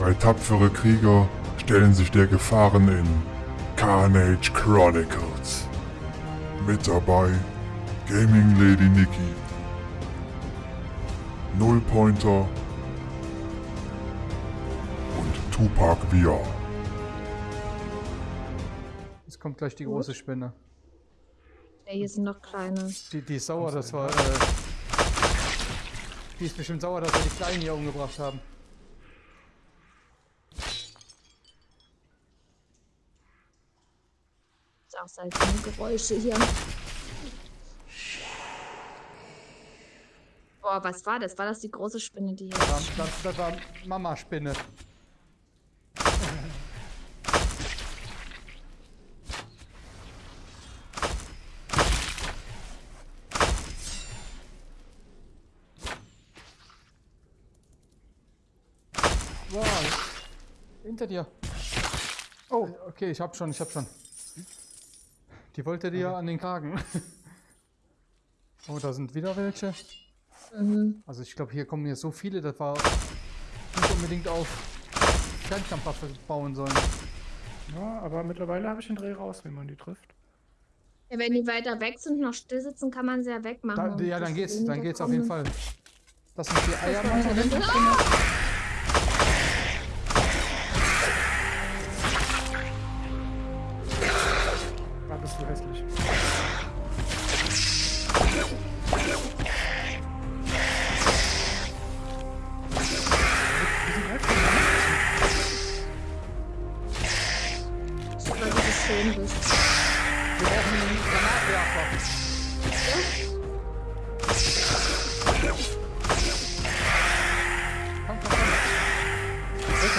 Drei tapfere Krieger stellen sich der Gefahren in Carnage Chronicles. Mit dabei Gaming Lady Nikki, Nullpointer und Tupac VR. Jetzt kommt gleich die große Spinne. Ja, hier sind noch kleine. Die, die ist sauer, das war. Äh, die ist bestimmt sauer, dass wir die Kleinen hier umgebracht haben. Seltsame Geräusche hier. Boah, was war das? War das die große Spinne, die hier Das war, das, das war Mama-Spinne. Wow. Hinter dir. Oh, okay, ich hab schon, ich hab schon. Die wollte dir an den Kragen. Oh, da sind wieder welche. Mhm. Also ich glaube, hier kommen jetzt so viele, das war nicht unbedingt auf Fernkampfwaffe bauen sollen. Ja, aber mittlerweile habe ich den Dreh raus, wenn man die trifft. Ja, wenn die weiter weg sind und noch still sitzen, kann man sie ja wegmachen. Da, und ja, dann geht's, dann geht's auf jeden. Fall. Das sind die Eier machen.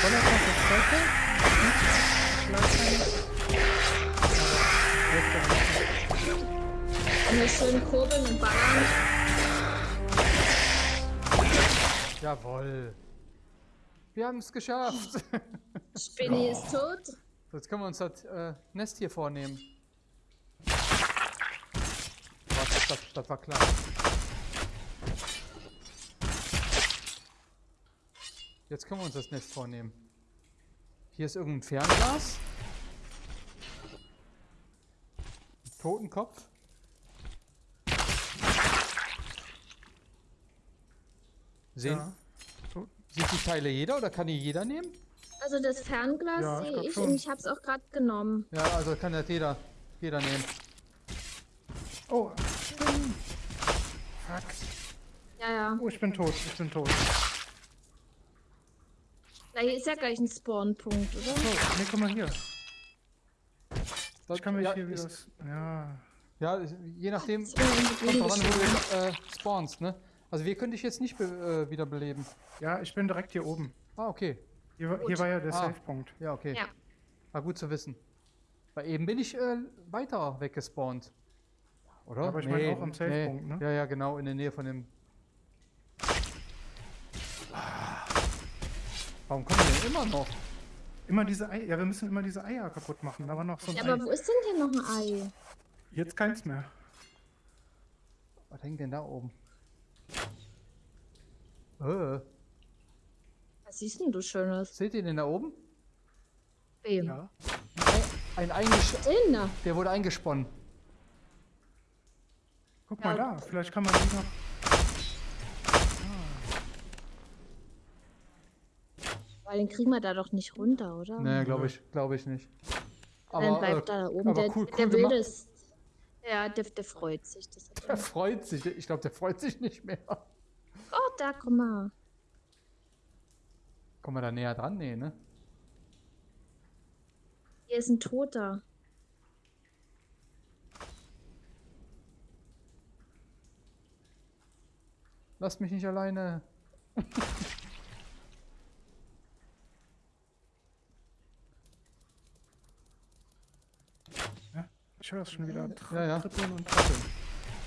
Welche Donnerstag das zweite? Und hier schön kurbeln und ballern. Jawohl. Wir haben es geschafft. Spinny ist tot. So, Jetzt können wir uns das äh, Nest hier vornehmen. Was, das, das war klar. Jetzt können wir uns das Nest vornehmen. Hier ist irgendein Fernglas. Ein Totenkopf. Sehen, Ja. So, sieht die Teile jeder oder kann die jeder nehmen? Also das Fernglas Ja, ich sehe ich schon. und ich habe es auch gerade genommen. Ja, also kann das jeder, jeder nehmen. Oh. Fuck. Ja, ja. Oh, ich bin tot. Ich bin tot. Da hier ist ja gleich ein Spawnpunkt, oder? So, nee, guck mal hier. Das, Ich kann mich ja, hier wieder... Ja. ja, je nachdem, kommt wo du äh, spawnst, ne? Also wir können dich jetzt nicht be äh, wiederbeleben. Ja, ich bin direkt hier oben. Ah, okay. Hier, war- hier war ja der Ah. Safe-Punkt. Ja, okay. Ja. War gut zu wissen. Weil eben bin ich äh, weiter weggespawnt. Oder? Aber ich meine auch am Safe-Punkt, ne? Ja, ja, genau, in der Nähe von dem... Warum kommen wir denn immer noch? Immer diese Eier. Ja, wir müssen immer diese Eier kaputt machen. Da war noch so ein Ja, Ei. aber wo ist denn hier noch ein Ei? Jetzt keins mehr. Was hängt denn da oben? Äh, Was siehst denn du Schönes? seht ihr den da oben? Wem? Ja. Ein eingesch Inna. Der wurde eingesponnen. Guck Ja. mal da. Vielleicht kann man die noch... Weil den kriegen wir da doch nicht runter, oder? Nee, glaube ich, glaube ich nicht. Dann bleibt äh, er da oben. aber Der, cool- der cool will gemacht. das. Ja, der, der freut sich. Der freut sich. Ich glaube, der freut sich nicht mehr. oh, da, guck mal. Kommen wir da näher dran? Nee, ne? Hier ist ein Toter. Lass mich nicht alleine. Ich höre es schon wieder. Tr Ja, ja. Trippeln und trappeln.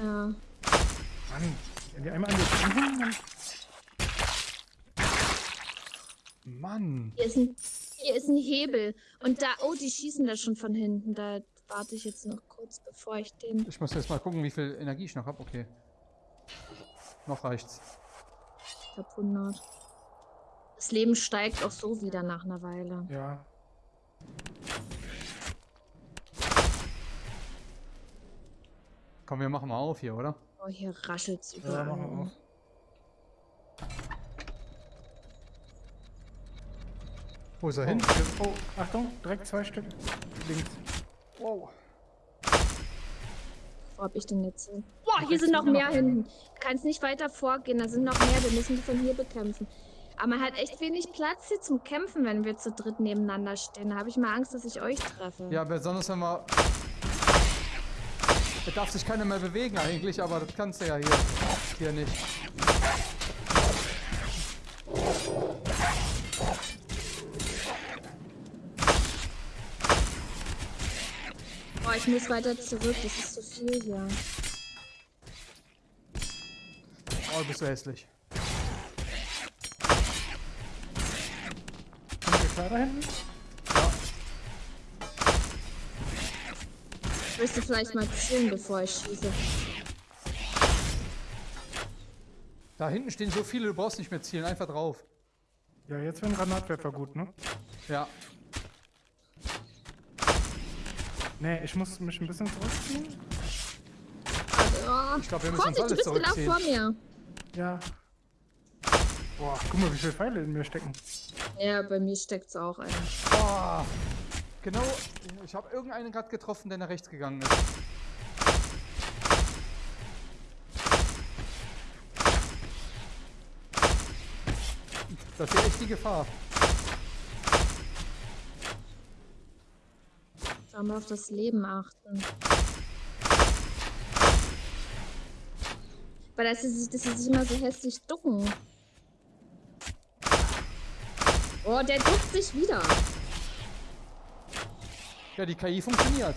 Ja. Mann, wenn die einmal an dir dann... Mann. Hier ist, ein, hier ist ein Hebel. Und da, oh, die schießen da schon von hinten. Da warte ich jetzt noch kurz, bevor ich den. Ich muss jetzt mal gucken, wie viel Energie ich noch habe. Okay. Noch reicht's. Ich hab 100. Das Leben steigt auch so wieder nach einer Weile. Ja. Komm, wir machen mal auf hier, oder? Oh, hier raschelt's Ja, überall. machen wir auf. Wo ist er Oh, hin? oh, Achtung, direkt zwei Stück. Links. Wow. Wo hab ich denn jetzt hin? Boah, hier sind noch mehr hinten. Du kannst nicht weiter vorgehen, da sind noch mehr, wir müssen die von hier bekämpfen. Aber man hat echt wenig Platz hier zum Kämpfen, wenn wir zu dritt nebeneinander stehen. Da habe ich mal Angst, dass ich euch treffe. Ja, besonders wenn wir... Da darf sich keiner mehr bewegen eigentlich, aber das kannst du ja hier, hier nicht. Boah, ich muss weiter zurück, das ist zu viel hier. Oh, bist du hässlich. Wir klar da hinten? Du vielleicht mal zielen, bevor ich schieße? Da hinten stehen so viele, du brauchst nicht mehr zielen, einfach drauf. Ja, jetzt wäre ein Granatwerfer gut, ne? Ja. Nee, ich muss mich ein bisschen zurückziehen. Ich glaub, wir müssen komm uns nicht, alle du bist genau zurückziehen. vor mir. Ja. Boah, guck mal, wie viele Pfeile in mir stecken. Ja, bei mir steckt's auch ein. Oh, genau, ich habe irgendeinen gerade getroffen, der nach rechts gegangen ist. Das ist echt die Gefahr. Sollen wir auf das Leben achten. Weil sich- dass sie sich immer so hässlich ducken. Oh, der duckt sich wieder. Ja, die KI funktioniert.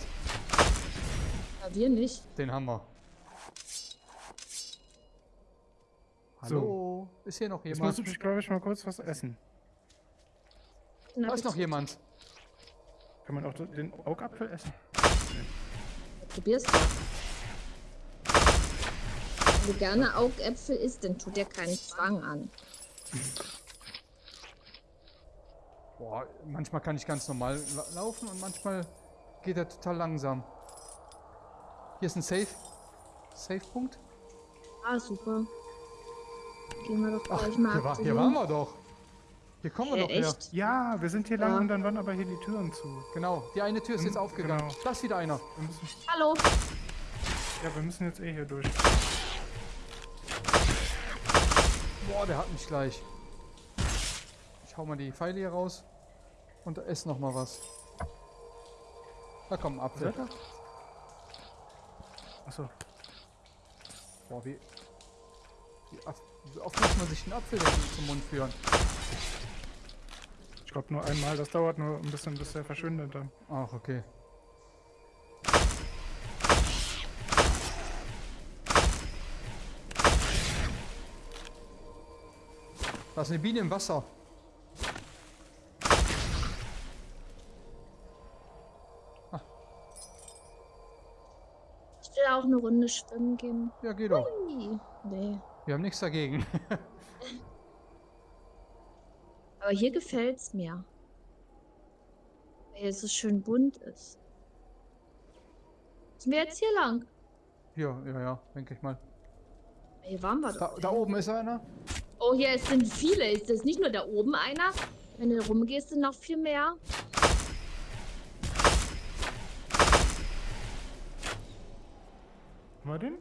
Ja, wir nicht. Den haben wir. Hallo? Ist hier noch Jetzt jemand? muss ich, glaube ich, mal kurz was essen. Da ist noch jemand. Kann man auch den Augapfel essen? Probier's doch. Wenn du gerne Augäpfel isst, dann tut dir keinen Zwang an. Manchmal kann ich ganz normal la laufen und manchmal geht er total langsam. Hier ist ein Safe. Safe-Punkt. Ah, super. Gehen wir doch Ach, gleich mal hier, war, hier waren wir doch. Hier kommen wir Äh, doch her. echt? Ja, wir sind hier lang Ja. und dann waren aber hier die Türen zu. Genau, die eine Tür ist jetzt Hm, aufgegangen. genau. Da ist wieder einer. Wir müssen, Hallo. ja, wir müssen jetzt eh hier durch. Boah, der hat mich gleich. Ich hau mal die Pfeile hier raus und esse noch mal was. Da kommt ein Apfel. Ihr? Achso. Boah, wie, wie, oft- wie oft muss man sich einen Apfel zum Mund führen? Ich glaube nur einmal, das dauert nur ein bisschen, bis der verschwindet dann. Ach, okay. Da ist eine Biene im Wasser. Eine Runde schwimmen gehen. Ja, geht doch. Nee. Wir haben nichts dagegen. Aber hier gefällt's mir. Weil es so schön bunt ist. Sind wir jetzt hier lang? Hier, ja, ja, denke ich mal. Hier waren wir Da, doch. da oben ist einer. Oh, hier es sind viele. Ist das nicht nur da oben einer? Wenn du rumgehst, sind noch viel mehr. Haben wir den?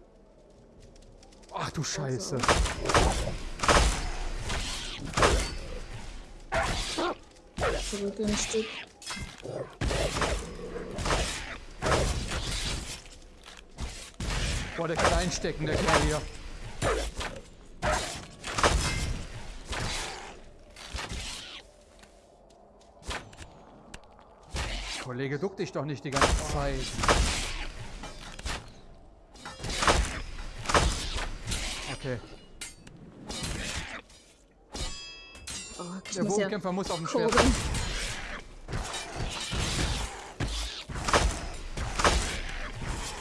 Ach du Scheiße. Zurück ein Stück. Boah, der kann einstecken, der Kerl hier. Kollege, duck dich doch nicht die ganze Zeit. Okay, Oh, der muss ja Bogenkämpfer muss auf dem Schwert. kurbeln.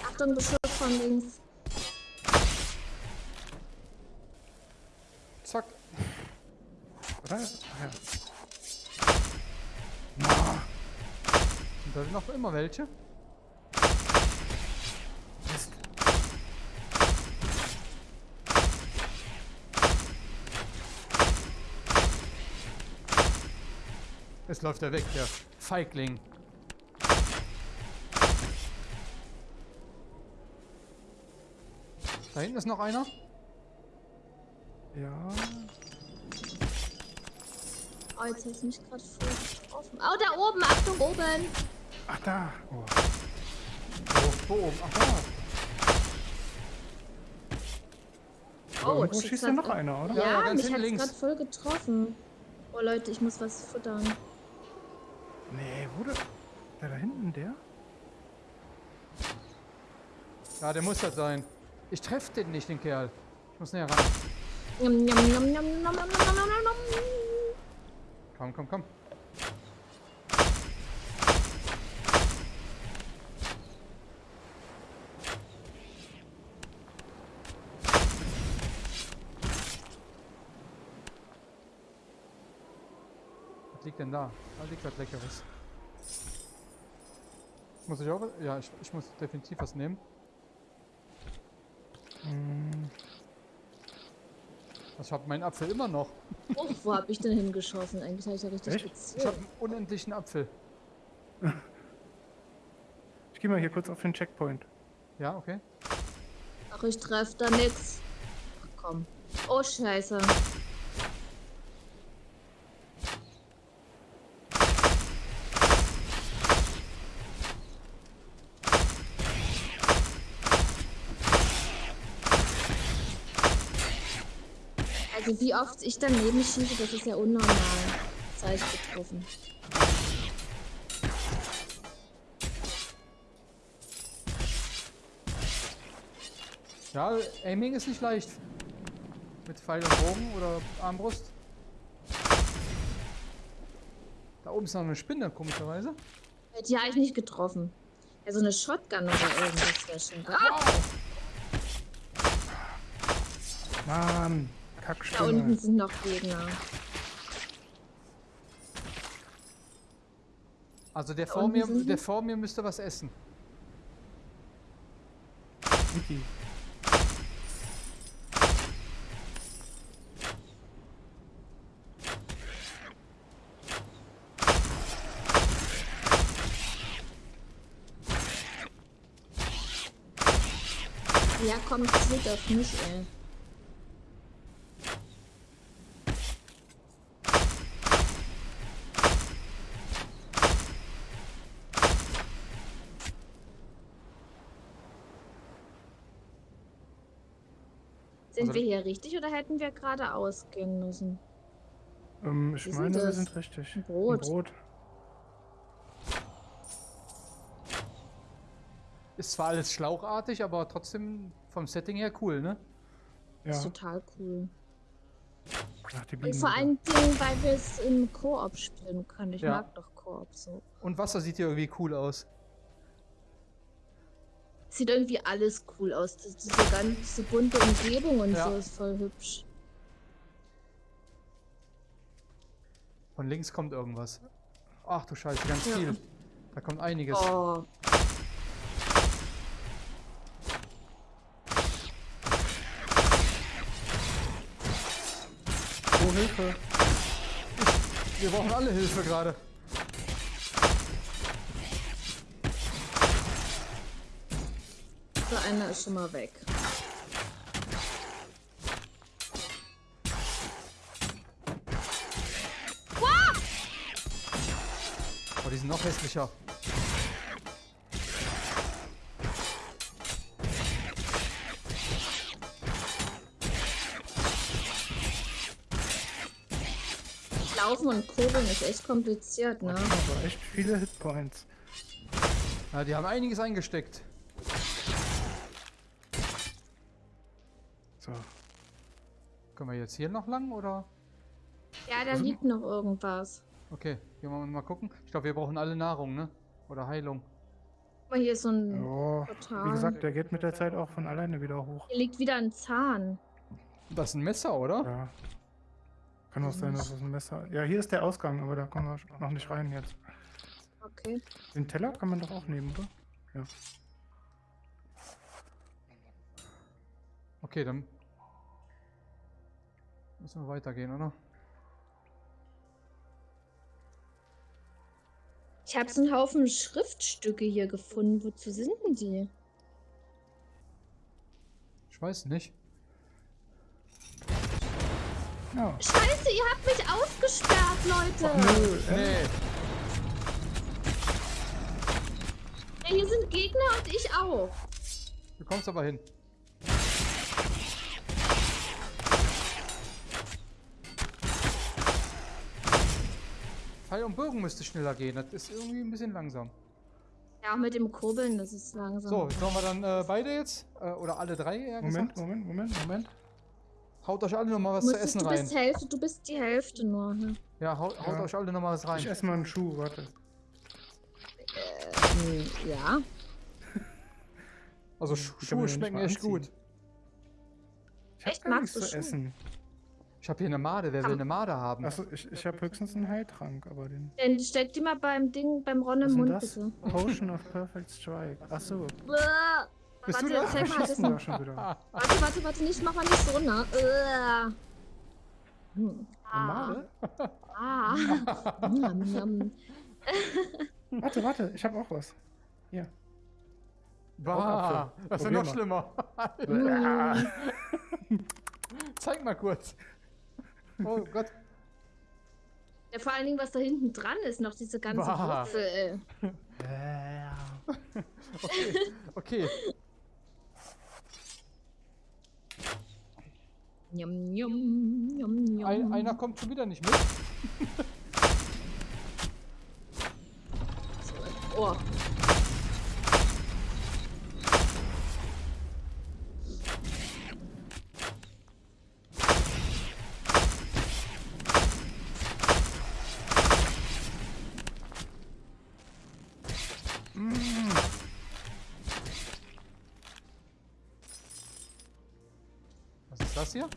Achtung, Beschuss von links. Zack. Oder? Ah, ja. Na, Sind da noch immer welche? Es läuft er weg, der Feigling. Da hinten ist noch einer. Ja. Oh, jetzt hast du mich gerade voll getroffen. Oh, da oben, Achtung, oben. Ach, da. Oh. Wo, wo oben? Ach da. Oh, Irgendwo ich schießt ja noch einer, oder? Ja, Ja, ganz mich hinten hat's links. gerade voll getroffen. Oh Leute, ich muss was futtern. Nee, wo der? Der da hinten der? Ja, der muss das sein. Ich treffe den nicht, den Kerl. Ich muss näher ran. Komm, komm, komm. Liegt denn da? Da liegt was Leckeres. Muss ich auch was? Ja, ich, ich muss definitiv was nehmen. Hm, ich habe meinen Apfel immer noch. Oh, wo hab ich denn hingeschossen? Eigentlich habe ich ja richtig Echt? Ich habe einen unendlichen Apfel. ich gehe mal hier kurz auf den Checkpoint. Ja, okay. Ach, ich treff da nix. Ach komm. Oh, scheiße. Wie oft ich daneben schieße, das ist ja unnormal. Habe ich getroffen. Ja, Aiming ist nicht leicht. Mit Pfeil und Bogen oder Armbrust. Da oben ist noch eine Spinne, komischerweise. Die habe ich nicht getroffen. Ja, so eine Shotgun oder irgendwas wäre schon. Ah, Mann, da unten Kackstimme. sind noch Gegner. Also der Da vor, mir, der vor mir müsste was essen. Ja, komm, zurück auf mich, ey. Sind Also- wir hier richtig oder hätten wir geradeaus gehen müssen? Ähm, ich meine, wir sind richtig. Ein Brot. Ein Brot. Ist zwar alles schlauchartig, aber trotzdem vom Setting her cool, ne? Das ist Ja, total cool. die Und vor allen Dingen, weil wir es im Koop spielen können. Ich Ja. mag doch Koop so. Und Wasser sieht hier irgendwie cool aus. Sieht irgendwie alles cool aus. Das, diese ganze bunte Umgebung und Ja. so ist voll hübsch. Von links kommt irgendwas. Ach du Scheiße, ganz Ja. viel. Da kommt einiges. Oh, Oh, Hilfe! Wir brauchen alle Hilfe gerade. So einer ist schon mal weg. Oh, die sind noch hässlicher. Laufen und kurbeln ist echt kompliziert, ne? Aber echt viele Hitpoints. Ja, die haben einiges eingesteckt. Können wir jetzt hier noch lang oder? Ja, da liegt noch irgendwas. Okay, gehen wir mal gucken. Ich glaube, wir brauchen alle Nahrung, ne? Oder Heilung. Mal, hier ist so ein. Ja, Total. wie gesagt, der geht mit der Zeit auch von alleine wieder hoch. Hier liegt wieder ein Zahn. Das ist ein Messer, oder? Ja. Kann auch sein, dass es ein Messer. Ja, hier ist der Ausgang, aber da kommen wir noch nicht rein jetzt. Okay. Den Teller kann man doch auch nehmen, oder? Ja. Okay, dann müssen wir weitergehen, oder? Ich habe so einen Haufen Schriftstücke hier gefunden. Wozu sind denn die? Ich weiß nicht. Ja. Scheiße, ihr habt mich ausgesperrt, Leute. Nö, äh, Nee, Ja, hier sind Gegner und ich auch. du kommst aber hin. Pfeil und Bogen müsste schneller gehen. Das ist irgendwie ein bisschen langsam. Ja, auch mit dem Kurbeln, das ist langsam. So, sollen wir dann äh, beide jetzt? Äh, oder alle drei eher Moment, gesagt? Moment, Moment, Moment. Haut euch alle nochmal was Du zu musstest- essen du rein. bist Hälfte, du bist die Hälfte nur. Ne? Ja, haut, haut Ja. euch alle nochmal was Ich rein. esse mal einen Schuh, warte. Hm, ja. Also Schuhe schmecken echt anziehen. gut. Ich hab Echt? gar Magst nichts du zu Schuhe? essen. Ich habe hier eine Made. Wer will eine Made haben? Achso, ich, ich habe höchstens einen Heiltrank, aber den. Dann steck die mal beim Ding, beim Ron im Mund, das? bitte. Potion of Perfect Strike. Achso. Bist warte, du das? zeig mal, das schon wieder. Warte, warte, warte, nicht, mach mal nicht so, ne? Äh. Hm. Eine Made? Ah. Njam. Warte, warte, ich habe auch was. Hier. Bah, das ist ja noch mal. schlimmer. Hm. Zeig mal kurz. Oh Gott. Ja, vor allen Dingen, was da hinten dran ist, noch diese ganze Bah. Wurzel. Okay. okay. Njam, njam, njam, njam. Ein, einer kommt schon wieder nicht mit. Oh. Das hier?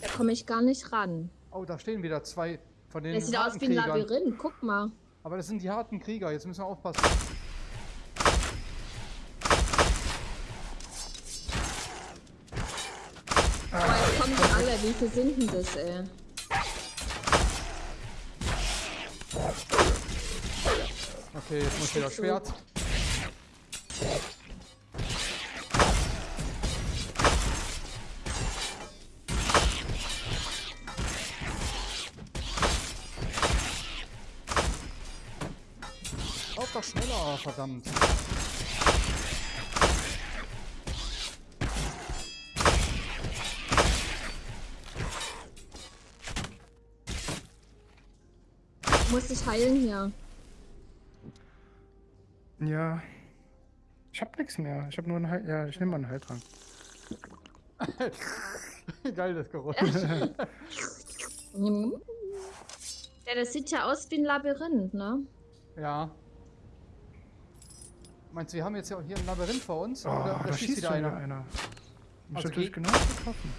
Da komme ich gar nicht ran. Oh, da stehen wieder zwei von den Das sieht aus wie ein. Labyrinth, guck mal. Aber das sind die harten Krieger. Jetzt müssen wir aufpassen. Aber jetzt kommen die alle. Wie viel sind denn das, ey? Okay, jetzt muss wieder Schwert. Lauf schneller, verdammt. Muss dich heilen hier. Ja. Ich hab nichts mehr. Ich habe nur einen Heil Ja, ich nehme mal einen Heiltrank. Geil, das Geräusch. Ja, das sieht ja aus wie ein Labyrinth, ne? Ja. Meinst du, wir haben jetzt ja hier ein Labyrinth vor uns? Oh, Oder, da oder schießt wieder einer? einer. Mich Also natürlich genau getroffen.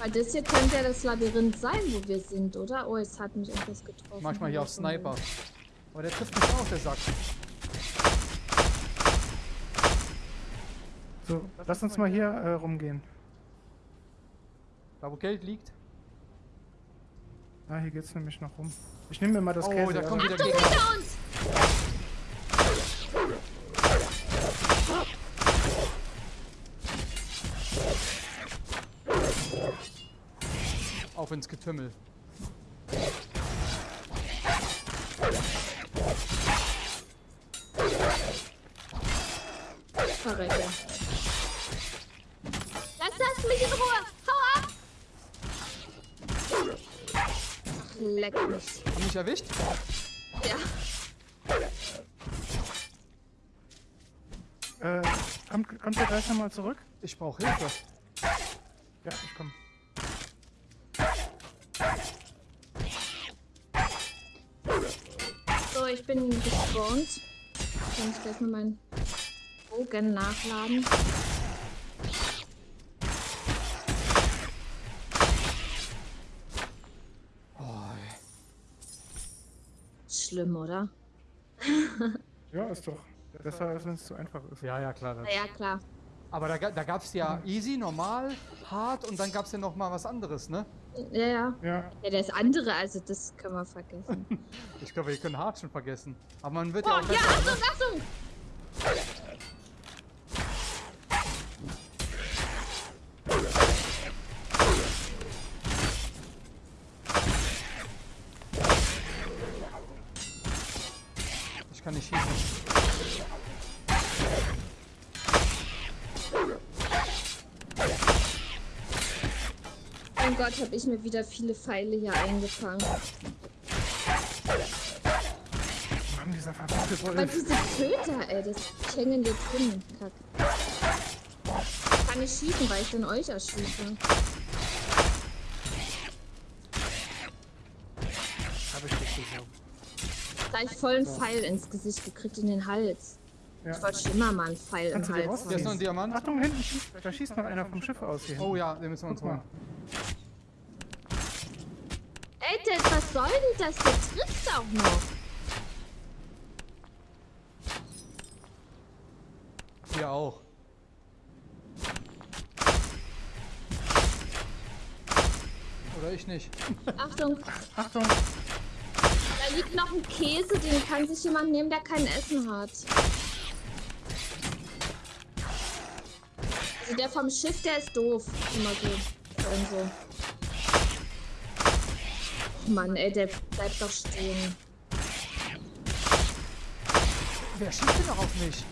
Weil das hier könnte ja das Labyrinth sein, wo wir sind, oder? Oh, jetzt hat mich irgendwas getroffen. Manchmal hier auf Sniper. Aber der trifft mich auch, der Sack. So, lass uns mal hier äh, rumgehen. Da wo Geld liegt. Ah, hier geht's nämlich noch rum. Ich nehme mir mal das Oh, Käse. da ja. kommt wieder Achtung, hinter uns! Auf ins Getümmel. Verrecke. Lass das mich in Ruhe! Hau ab! Ach, leck mich. Haben mich erwischt? Ja. Äh, kommt, kommt ihr gleich nochmal zurück? Ich brauche Hilfe. Ja, ich komm. ich bin gespawnt. Kann ich gleich mal meinen Bogen nachladen. schlimm, oder? ja, ist doch besser, als wenn es zu einfach ist. Ja, ja, klar. Ja, klar. Aber da, da gab es ja easy, normal, hart und dann gab es ja noch mal was anderes, ne? Ja, ja. Ja, Ja, das andere, also das können wir vergessen. Ich glaube, wir können hart schon vergessen. Aber man wird Oh, ja auch ja. Achtung, Achtung! Ich kann nicht schießen. Gott, habe ich mir wieder viele Pfeile hier eingefangen. Mann, dieser verdammte Aber Wolf. diese Köter, ey, das ich hänge in dir drin. Kack. Ich kann nicht schießen, weil ich dann euch erschieße. Hab ich nicht gesehen. Gleich voll einen Pfeil ins Gesicht gekriegt, in den Hals. Ja. Ich wollte schon immer mal einen Pfeil im Kannst dir Hals? Hier ist noch haben. ein Diamant. Achtung, hinten schießt, da schießt noch einer vom Schiff aus hier. Oh ja, den müssen wir uns holen. Dad, was soll denn das? Der trifft auch noch. Hier auch. Oder ich nicht. Achtung, Achtung, da liegt noch ein Käse, den kann sich jemand nehmen, der kein Essen hat. Also der vom Schiff, der ist doof. Immer so. Und so. Mann, ey, der bleibt doch stehen. Wer schießt denn noch auf mich?